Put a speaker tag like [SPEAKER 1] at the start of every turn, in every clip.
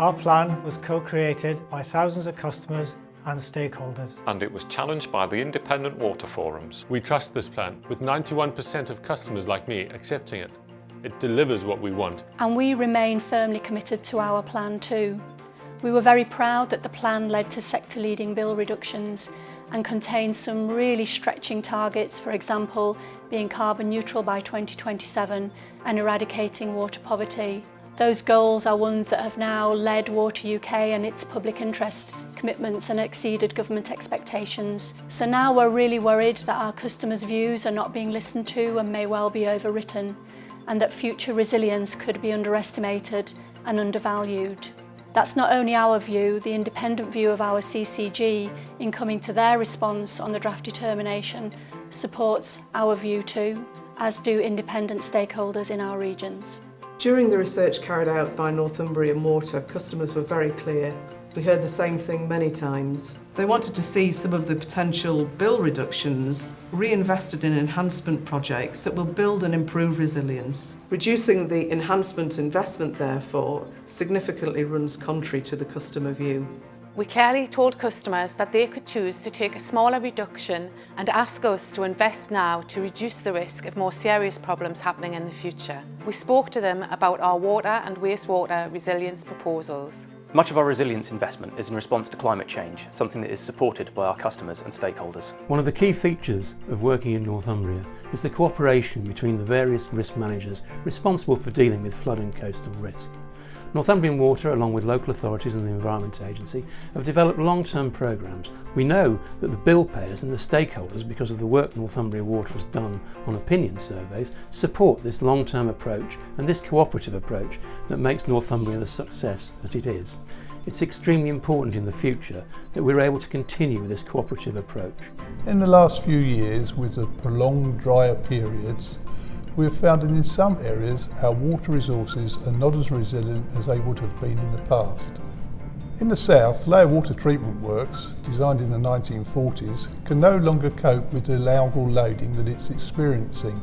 [SPEAKER 1] Our plan was co-created by thousands of customers and stakeholders.
[SPEAKER 2] And it was challenged by the independent water forums.
[SPEAKER 3] We trust this plan, with 91% of customers like me accepting it. It delivers what we want.
[SPEAKER 4] And we remain firmly committed to our plan too. We were very proud that the plan led to sector-leading bill reductions and contained some really stretching targets, for example, being carbon neutral by 2027 and eradicating water poverty. Those goals are ones that have now led Water UK and its public interest commitments and exceeded government expectations. So now we're really worried that our customers' views are not being listened to and may well be overwritten and that future resilience could be underestimated and undervalued. That's not only our view, the independent view of our CCG in coming to their response on the draft determination supports our view too, as do independent stakeholders in our regions.
[SPEAKER 5] During the research carried out by Northumbrian Water, customers were very clear we heard the same thing many times. They wanted to see some of the potential bill reductions reinvested in enhancement projects that will build and improve resilience. Reducing the enhancement investment, therefore, significantly runs contrary to the customer view.
[SPEAKER 6] We clearly told customers that they could choose to take a smaller reduction and ask us to invest now to reduce the risk of more serious problems happening in the future. We spoke to them about our water and wastewater resilience proposals.
[SPEAKER 7] Much of our resilience investment is in response to climate change, something that is supported by our customers and stakeholders.
[SPEAKER 8] One of the key features of working in Northumbria is the cooperation between the various risk managers responsible for dealing with flood and coastal risk. Northumbrian Water, along with local authorities and the Environment Agency, have developed long-term programmes. We know that the bill payers and the stakeholders, because of the work Northumbria Water has done on opinion surveys, support this long-term approach and this cooperative approach that makes Northumbria the success that it is. It's extremely important in the future that we're able to continue this cooperative approach.
[SPEAKER 9] In the last few years, with the prolonged drier periods, we have found that in some areas our water resources are not as resilient as they would have been in the past. In the south, Layer Water Treatment Works, designed in the 1940s, can no longer cope with the algal loading that it's experiencing.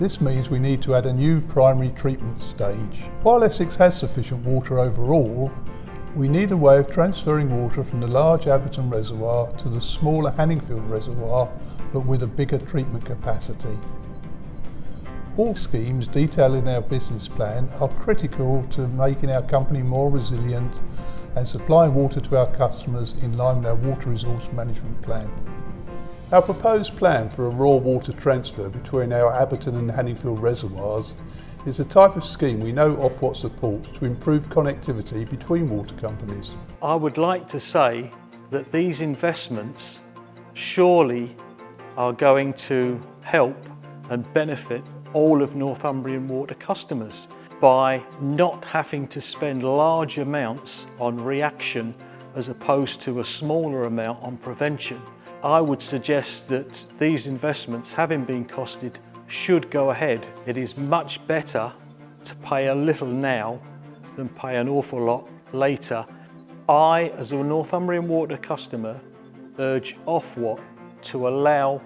[SPEAKER 9] This means we need to add a new primary treatment stage. While Essex has sufficient water overall, we need a way of transferring water from the large Abberton Reservoir to the smaller Hanningfield Reservoir, but with a bigger treatment capacity. All schemes detailed in our business plan are critical to making our company more resilient and supplying water to our customers in line with our water resource management plan. Our proposed plan for a raw water transfer between our Abberton and Hanningfield reservoirs is the type of scheme we know Ofwat supports to improve connectivity between water companies.
[SPEAKER 10] I would like to say that these investments surely are going to help and benefit all of Northumbrian Water customers by not having to spend large amounts on reaction as opposed to a smaller amount on prevention. I would suggest that these investments, having been costed, should go ahead. It is much better to pay a little now than pay an awful lot later. I, as a Northumbrian Water customer, urge Ofwat to allow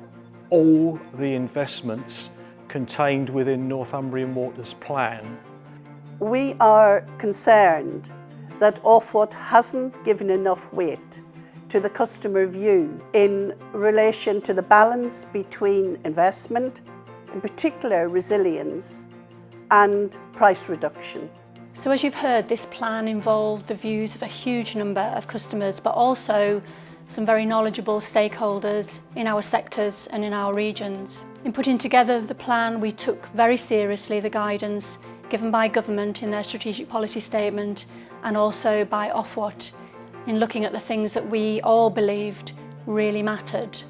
[SPEAKER 10] all the investments contained within Northumbrian Water's plan.
[SPEAKER 11] We are concerned that Ofwat hasn't given enough weight to the customer view in relation to the balance between investment, in particular resilience, and price reduction.
[SPEAKER 4] So as you've heard, this plan involved the views of a huge number of customers, but also some very knowledgeable stakeholders in our sectors and in our regions. In putting together the plan, we took very seriously the guidance given by government in their strategic policy statement and also by Ofwat in looking at the things that we all believed really mattered.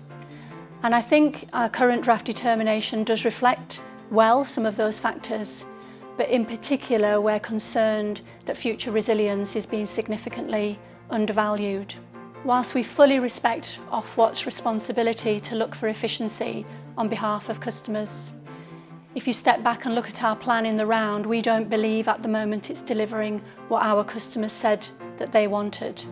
[SPEAKER 4] And I think our current draft determination does reflect well some of those factors, but in particular we're concerned that future resilience is being significantly undervalued. Whilst we fully respect Ofwat's responsibility to look for efficiency on behalf of customers. If you step back and look at our plan in the round, we don't believe at the moment it's delivering what our customers said that they wanted.